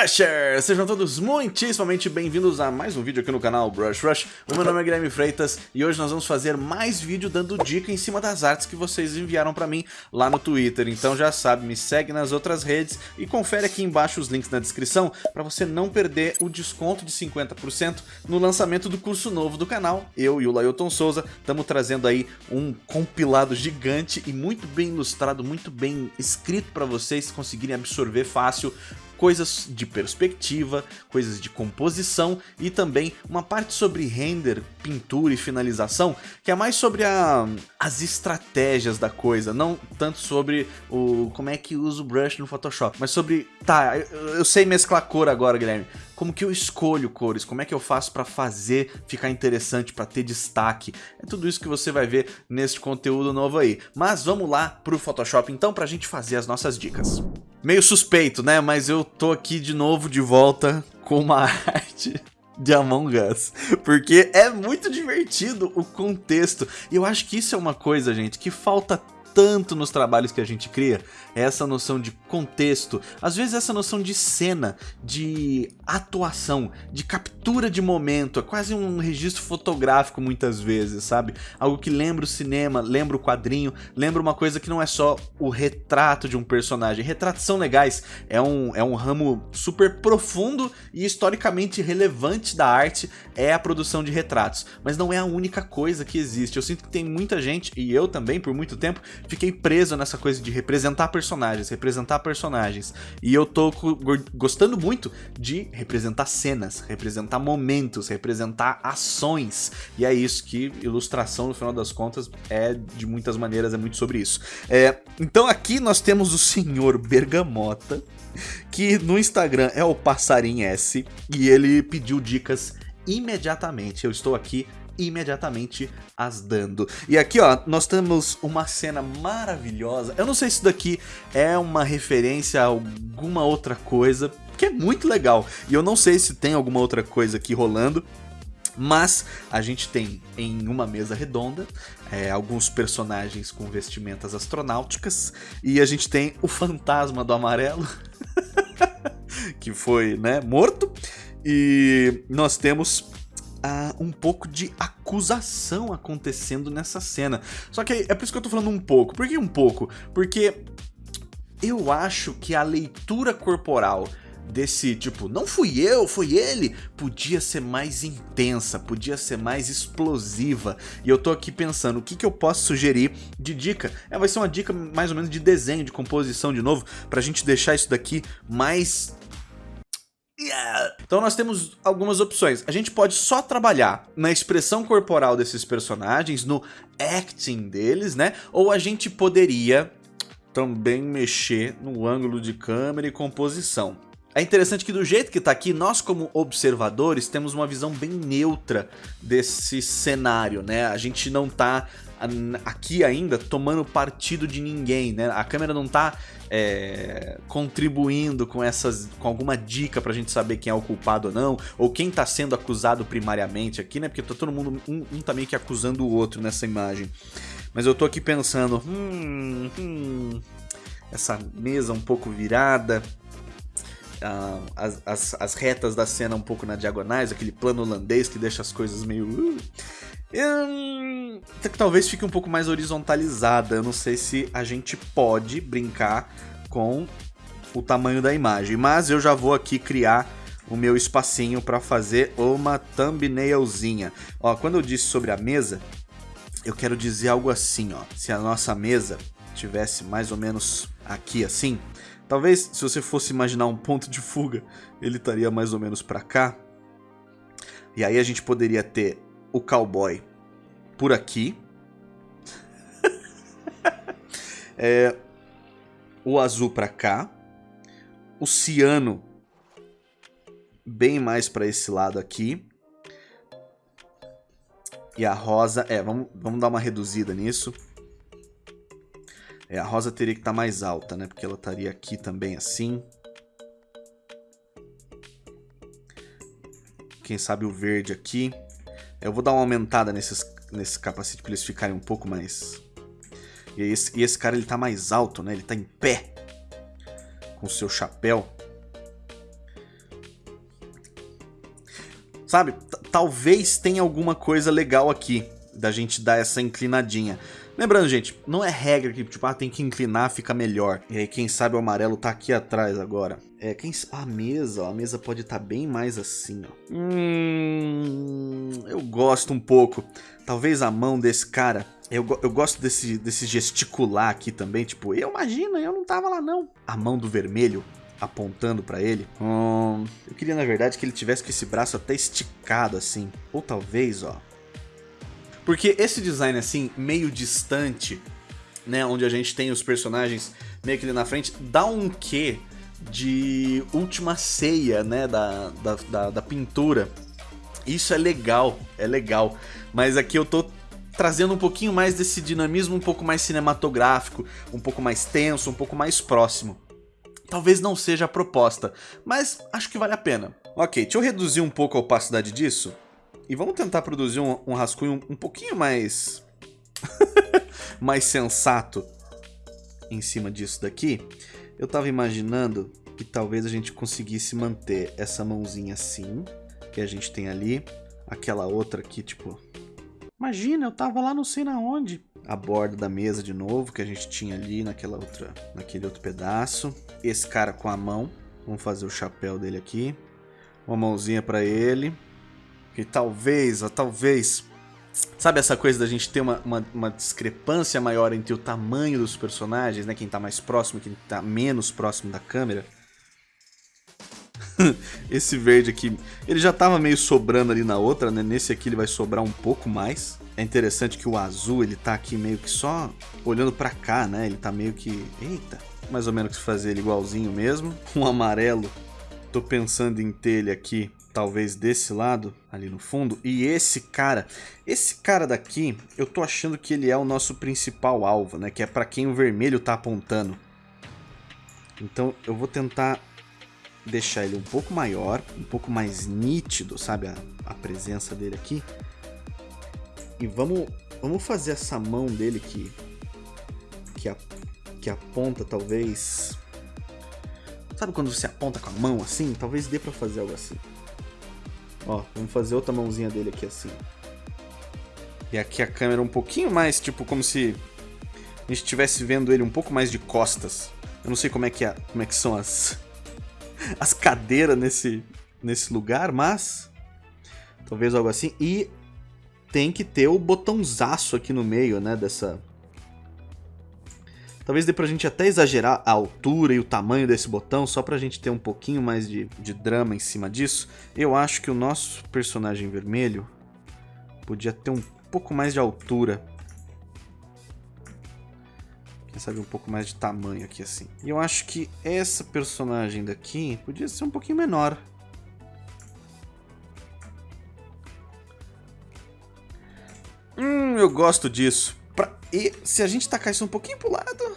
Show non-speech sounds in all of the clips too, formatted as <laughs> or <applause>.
Rushers! Sejam todos muitíssimamente bem-vindos a mais um vídeo aqui no canal Brush Rush. O meu nome é Guilherme Freitas e hoje nós vamos fazer mais vídeo dando dica em cima das artes que vocês enviaram pra mim lá no Twitter. Então já sabe, me segue nas outras redes e confere aqui embaixo os links na descrição para você não perder o desconto de 50% no lançamento do curso novo do canal. Eu e o Lailton Souza estamos trazendo aí um compilado gigante e muito bem ilustrado, muito bem escrito para vocês conseguirem absorver fácil coisas de perspectiva, coisas de composição e também uma parte sobre render, pintura e finalização, que é mais sobre a, as estratégias da coisa, não tanto sobre o como é que usa o brush no Photoshop, mas sobre, tá, eu, eu sei mesclar cor agora, Guilherme, como que eu escolho cores, como é que eu faço para fazer ficar interessante, para ter destaque. É tudo isso que você vai ver neste conteúdo novo aí. Mas vamos lá pro Photoshop então pra gente fazer as nossas dicas. Meio suspeito, né? Mas eu tô aqui de novo de volta com uma <laughs> arte de Among Us, porque é muito divertido o contexto. E eu acho que isso é uma coisa, gente, que falta tanto nos trabalhos que a gente cria, é essa noção de contexto, às vezes essa noção de cena, de atuação, de captura de momento, é quase um registro fotográfico muitas vezes, sabe? Algo que lembra o cinema, lembra o quadrinho, lembra uma coisa que não é só o retrato de um personagem. Retratos são legais, é um, é um ramo super profundo e historicamente relevante da arte, é a produção de retratos, mas não é a única coisa que existe. Eu sinto que tem muita gente, e eu também por muito tempo, fiquei preso nessa coisa de representar personagens, representar personagens. E eu tô gostando muito de representar cenas, representar momentos, representar ações. E é isso que ilustração, no final das contas, é de muitas maneiras, é muito sobre isso. É, então aqui nós temos o senhor Bergamota, que no Instagram é o Passarim S, e ele pediu dicas imediatamente. Eu estou aqui imediatamente as dando. E aqui, ó, nós temos uma cena maravilhosa. Eu não sei se isso daqui é uma referência a alguma outra coisa, que é muito legal. E eu não sei se tem alguma outra coisa aqui rolando. Mas a gente tem em uma mesa redonda é, alguns personagens com vestimentas astronáuticas e a gente tem o fantasma do amarelo <laughs> que foi né, morto e nós temos um pouco de acusação acontecendo nessa cena. Só que é por isso que eu tô falando um pouco. Por que um pouco? Porque eu acho que a leitura corporal desse tipo, não fui eu, foi ele, podia ser mais intensa, podia ser mais explosiva. E eu tô aqui pensando, o que, que eu posso sugerir de dica? É, vai ser uma dica mais ou menos de desenho, de composição de novo, pra gente deixar isso daqui mais Yeah. Então nós temos algumas opções. A gente pode só trabalhar na expressão corporal desses personagens, no acting deles, né? Ou a gente poderia também mexer no ângulo de câmera e composição. É interessante que do jeito que tá aqui, nós como observadores temos uma visão bem neutra desse cenário, né? A gente não tá aqui ainda tomando partido de ninguém, né? A câmera não tá é, contribuindo com essas, com alguma dica pra gente saber quem é o culpado ou não, ou quem tá sendo acusado primariamente aqui, né? Porque tá todo mundo, um, um tá meio que acusando o outro nessa imagem. Mas eu tô aqui pensando, hum, hum essa mesa um pouco virada, Uh, as, as, as, retas da cena um pouco na diagonais, aquele plano holandês que deixa as coisas meio... Uh, hum, talvez fique um pouco mais horizontalizada. Eu não sei se a gente pode brincar com o tamanho da imagem, mas eu já vou aqui criar o meu espacinho para fazer uma thumbnailzinha. Ó, quando eu disse sobre a mesa, eu quero dizer algo assim, ó. Se a nossa mesa tivesse mais ou menos aqui assim, talvez se você fosse imaginar um ponto de fuga, ele estaria mais ou menos para cá. E aí a gente poderia ter o cowboy por aqui. <laughs> é, o azul para cá. O ciano bem mais para esse lado aqui. E a rosa... É, vamos, vamos dar uma reduzida nisso. É, a rosa teria que estar tá mais alta, né? Porque ela estaria aqui também assim. Quem sabe o verde aqui. Eu vou dar uma aumentada nesses, nesse capacete para eles ficarem um pouco mais... E esse, e esse cara ele tá mais alto, né? Ele tá em pé. com seu chapéu. Sabe, talvez tenha alguma coisa legal aqui da gente dar essa inclinadinha. Lembrando, gente, não é regra que, tipo, ah, tem que inclinar, fica melhor. E aí, quem sabe o amarelo tá aqui atrás agora. É, quem... A mesa, ó, a mesa pode estar tá bem mais assim, ó. Hum... Eu gosto um pouco. Talvez a mão desse cara... Eu, eu gosto desse, desse gesticular aqui também, tipo, eu imagino, eu não tava lá não. A mão do vermelho apontando para ele. Hum, eu queria, na verdade, que ele tivesse com esse braço até esticado assim. Ou talvez, ó, porque esse design assim, meio distante, né, onde a gente tem os personagens meio que ali na frente, dá um quê de última ceia, né, da, da, da, da pintura. Isso é legal, é legal. Mas aqui eu tô trazendo um pouquinho mais desse dinamismo um pouco mais cinematográfico, um pouco mais tenso, um pouco mais próximo. Talvez não seja a proposta, mas acho que vale a pena. Ok, deixa eu reduzir um pouco a opacidade disso. E vamos tentar produzir um, um rascunho um, um pouquinho mais... <laughs> mais sensato em cima disso daqui. Eu tava imaginando que talvez a gente conseguisse manter essa mãozinha assim, que a gente tem ali. Aquela outra aqui, tipo... Imagina, eu tava lá não sei na onde. A borda da mesa de novo, que a gente tinha ali naquela outra, naquele outro pedaço. Esse cara com a mão. Vamos fazer o chapéu dele aqui. Uma mãozinha para ele. Que talvez, ou talvez... Sabe essa coisa da gente ter uma, uma, uma, discrepância maior entre o tamanho dos personagens, né? Quem tá mais próximo, quem tá menos próximo da câmera. <laughs> Esse verde aqui, ele já tava meio sobrando ali na outra, né? Nesse aqui ele vai sobrar um pouco mais. É interessante que o azul, ele tá aqui meio que só olhando pra cá, né? Ele tá meio que... Eita! Mais ou menos fazer ele igualzinho mesmo. <laughs> Um amarelo, tô pensando em ter ele aqui talvez desse lado, ali no fundo. E esse cara, esse cara daqui, eu tô achando que ele é o nosso principal alvo, né? Que é para quem o vermelho tá apontando. Então eu vou tentar deixar ele um pouco maior, um pouco mais nítido, sabe? A, a presença dele aqui. E vamos, vamos fazer essa mão dele que, que, a, que aponta talvez... Sabe quando você aponta com a mão assim? Talvez dê pra fazer algo assim. Ó, vamos fazer outra mãozinha dele aqui assim. E aqui a câmera um pouquinho mais, tipo, como se a gente estivesse vendo ele um pouco mais de costas. Eu não sei como é que, é, como é que são as, <laughs> as cadeiras nesse, nesse lugar, mas talvez algo assim. E tem que ter o botãozaço aqui no meio, né, dessa, Talvez dê pra gente até exagerar a altura e o tamanho desse botão, só pra gente ter um pouquinho mais de, de drama em cima disso. Eu acho que o nosso personagem vermelho podia ter um pouco mais de altura. Quem sabe um pouco mais de tamanho aqui assim. E eu acho que essa personagem daqui podia ser um pouquinho menor. Hum, eu gosto disso. E se a gente tacar isso um pouquinho pro lado...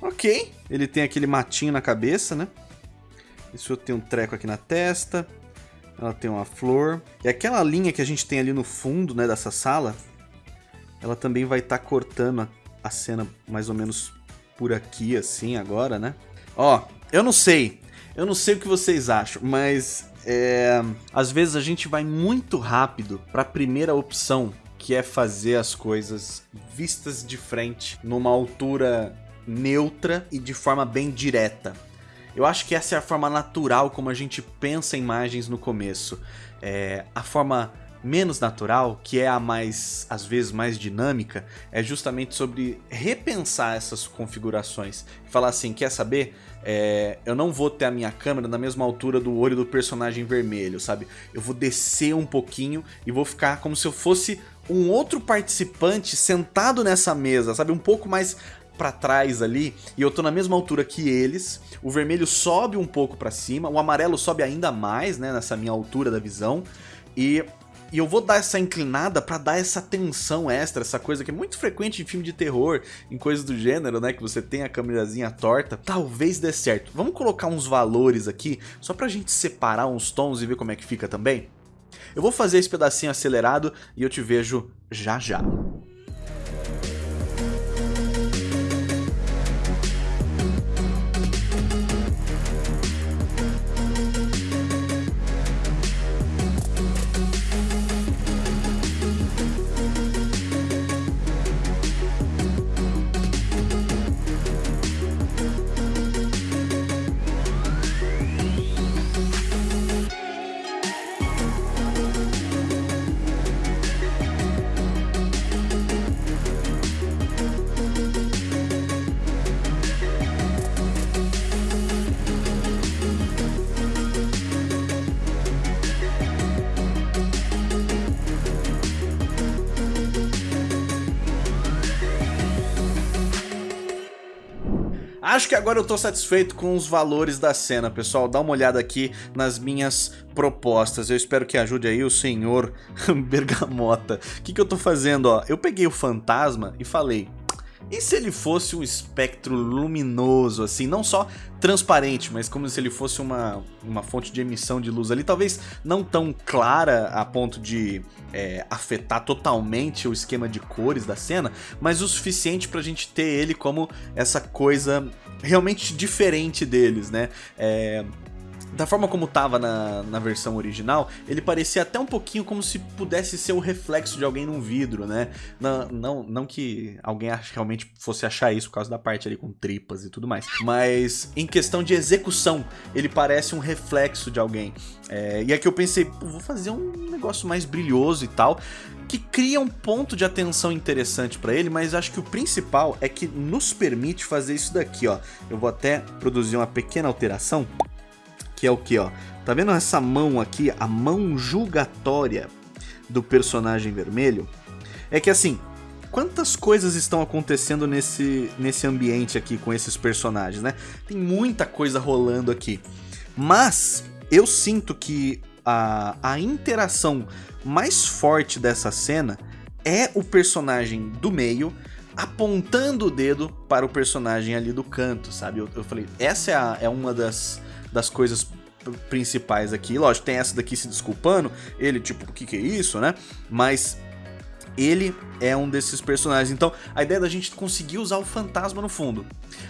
Ok. Ele tem aquele matinho na cabeça, né? Isso tem um treco aqui na testa. Ela tem uma flor. E aquela linha que a gente tem ali no fundo, né, dessa sala, ela também vai estar tá cortando a, a cena mais ou menos por aqui, assim, agora, né? Ó, eu não sei. Eu não sei o que vocês acham, mas é, às vezes a gente vai muito rápido para a primeira opção, que é fazer as coisas vistas de frente, numa altura neutra e de forma bem direta. Eu acho que essa é a forma natural como a gente pensa imagens no começo. É, a forma menos natural, que é a mais, às vezes, mais dinâmica, é justamente sobre repensar essas configurações. Falar assim, quer saber? É, eu não vou ter a minha câmera na mesma altura do olho do personagem vermelho, sabe? Eu vou descer um pouquinho e vou ficar como se eu fosse um outro participante sentado nessa mesa, sabe? Um pouco mais para trás ali e eu tô na mesma altura que eles. O vermelho sobe um pouco para cima, o amarelo sobe ainda mais, né, nessa minha altura da visão. E e eu vou dar essa inclinada para dar essa tensão extra, essa coisa que é muito frequente em filme de terror, em coisas do gênero, né? Que você tem a câmerazinha torta. Talvez dê certo. Vamos colocar uns valores aqui, só pra gente separar uns tons e ver como é que fica também? Eu vou fazer esse pedacinho acelerado e eu te vejo já já. Que agora eu tô satisfeito com os valores da cena, pessoal. Dá uma olhada aqui nas minhas propostas. Eu espero que ajude aí o senhor <laughs> Bergamota. O que, que eu tô fazendo, ó? Eu peguei o fantasma e falei... E se ele fosse um espectro luminoso, assim, não só transparente, mas como se ele fosse uma, uma fonte de emissão de luz ali, talvez não tão clara a ponto de é, afetar totalmente o esquema de cores da cena, mas o suficiente pra gente ter ele como essa coisa realmente diferente deles, né? É, da forma como tava na, na versão original, ele parecia até um pouquinho como se pudesse ser o reflexo de alguém num vidro, né? Não, não, não que alguém realmente fosse achar isso por causa da parte ali com tripas e tudo mais. Mas em questão de execução, ele parece um reflexo de alguém. É, e aqui eu pensei, vou fazer um negócio mais brilhoso e tal que cria um ponto de atenção interessante para ele, mas acho que o principal é que nos permite fazer isso daqui, ó. Eu vou até produzir uma pequena alteração que é o que, ó? Tá vendo essa mão aqui, a mão julgatória do personagem vermelho? É que assim, quantas coisas estão acontecendo nesse, nesse ambiente aqui com esses personagens, né? Tem muita coisa rolando aqui. Mas eu sinto que a, a interação mais forte dessa cena é o personagem do meio apontando o dedo para o personagem ali do canto, sabe? Eu, eu falei, essa é, a, é uma das das coisas principais aqui. Lógico, tem essa daqui se desculpando, ele tipo, o que que é isso, né? Mas ele é um desses personagens. Então, a ideia da gente conseguir usar o fantasma no fundo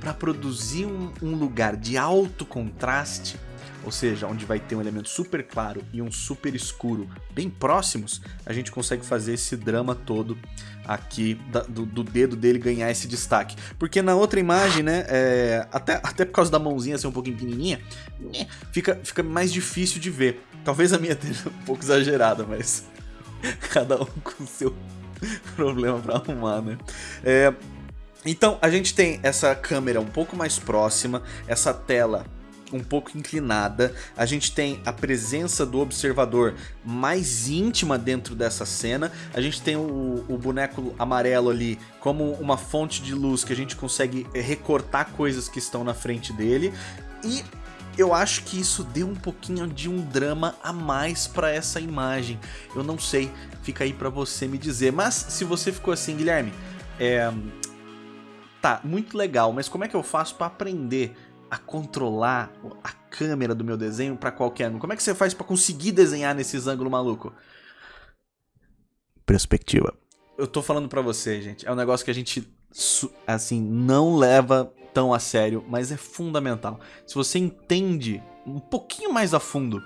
para produzir um, um, lugar de alto contraste, ou seja, onde vai ter um elemento super claro e um super escuro bem próximos, a gente consegue fazer esse drama todo aqui da, do, do, dedo dele ganhar esse destaque. Porque na outra imagem, né, é, até, até por causa da mãozinha ser um pouquinho pequenininha, né, fica, fica mais difícil de ver. Talvez a minha esteja <laughs> um pouco exagerada, mas <laughs> cada um com seu <laughs> problema para arrumar, né. É, então, a gente tem essa câmera um pouco mais próxima, essa tela um pouco inclinada. A gente tem a presença do observador mais íntima dentro dessa cena. A gente tem o, o boneco amarelo ali como uma fonte de luz que a gente consegue recortar coisas que estão na frente dele. E eu acho que isso deu um pouquinho de um drama a mais para essa imagem. Eu não sei, fica aí para você me dizer. Mas se você ficou assim, Guilherme, é... tá, muito legal, mas como é que eu faço para aprender a controlar a câmera do meu desenho para qualquer ângulo? Como é que você faz para conseguir desenhar nesses ângulos maluco? Perspectiva. Eu tô falando para você, gente, é um negócio que a gente assim não leva tão a sério, mas é fundamental. Se você entende um pouquinho mais a fundo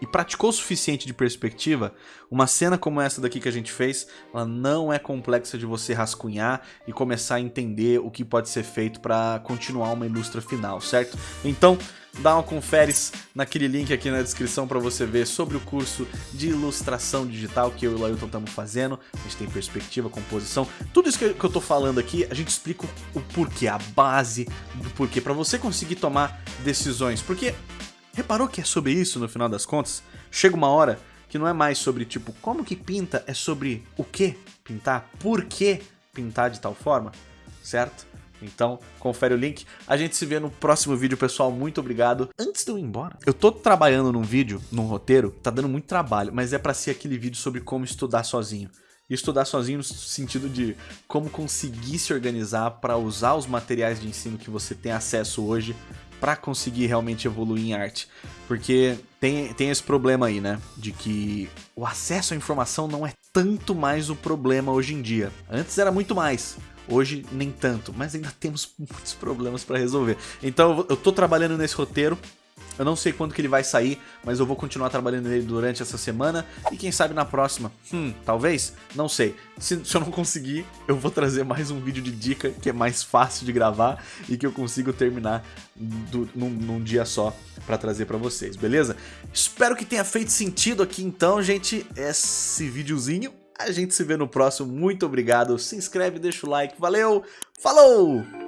e praticou o suficiente de perspectiva, uma cena como essa daqui que a gente fez, ela não é complexa de você rascunhar e começar a entender o que pode ser feito para continuar uma ilustra final, certo? Então, dá uma conferes naquele link aqui na descrição para você ver sobre o curso de ilustração digital que eu e o Lailton estamos fazendo. A gente tem perspectiva, composição, tudo isso que eu tô falando aqui, a gente explica o porquê, a base do porquê, para você conseguir tomar decisões, porque Reparou que é sobre isso no final das contas? Chega uma hora que não é mais sobre tipo como que pinta, é sobre o que pintar, por que pintar de tal forma, certo? Então, confere o link. A gente se vê no próximo vídeo, pessoal. Muito obrigado. Antes de eu ir embora, eu tô trabalhando num vídeo, num roteiro, tá dando muito trabalho, mas é para ser aquele vídeo sobre como estudar sozinho. E estudar sozinho no sentido de como conseguir se organizar para usar os materiais de ensino que você tem acesso hoje para conseguir realmente evoluir em arte. Porque tem, tem esse problema aí, né? De que o acesso à informação não é tanto mais o problema hoje em dia. Antes era muito mais. Hoje nem tanto, mas ainda temos <laughs> muitos problemas para resolver. Então eu tô trabalhando nesse roteiro, eu não sei quando que ele vai sair, mas eu vou continuar trabalhando nele durante essa semana e quem sabe na próxima. Hum, talvez? Não sei. Se, se, eu não conseguir, eu vou trazer mais um vídeo de dica que é mais fácil de gravar e que eu consigo terminar do, num, num dia só para trazer para vocês, beleza? Espero que tenha feito sentido aqui então, gente, esse videozinho. A gente se vê no próximo. Muito obrigado. Se inscreve, deixa o like. Valeu, falou!